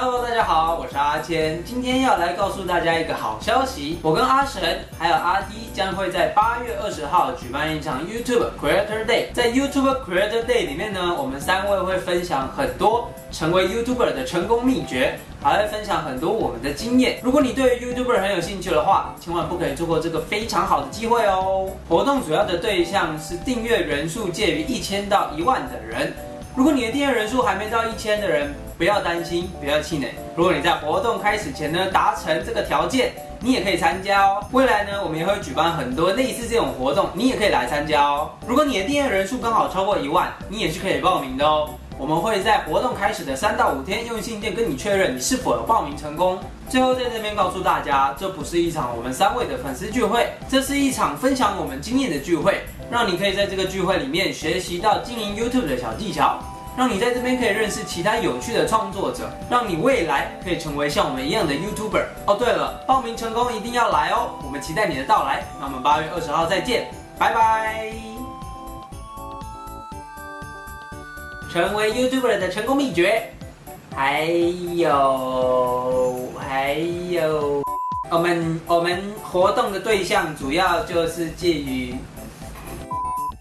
Hello，大家好，我是阿谦，今天要来告诉大家一个好消息，我跟阿神还有阿 D 将会在八月二十号举办一场 YouTube Creator Day。在 YouTube Creator Day 里面呢，我们三位会分享很多成为 YouTuber 的成功秘诀，还会分享很多我们的经验。如果你对 YouTuber 很有兴趣的话，千万不可以错过这个非常好的机会哦。活动主要的对象是订阅人数介于一千到一万的人。如果你的订阅人数还没到一千的人，不要担心，不要气馁。如果你在活动开始前呢达成这个条件，你也可以参加哦。未来呢，我们也会举办很多类似这种活动，你也可以来参加哦。如果你的订阅人数刚好超过一万，你也是可以报名的哦。我们会在活动开始的三到五天用信件跟你确认你是否有报名成功。最后在这边告诉大家，这不是一场我们三位的粉丝聚会，这是一场分享我们经验的聚会，让你可以在这个聚会里面学习到经营 YouTube 的小技巧，让你在这边可以认识其他有趣的创作者，让你未来可以成为像我们一样的 YouTuber。哦，对了，报名成功一定要来哦，我们期待你的到来。那我们八月二十号再见，拜拜。成为 YouTuber 的成功秘诀，还有还有，我们我们活动的对象主要就是介于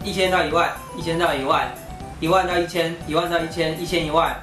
一千到一万，一千到一万，一万到一千，一万到一千，一千一万。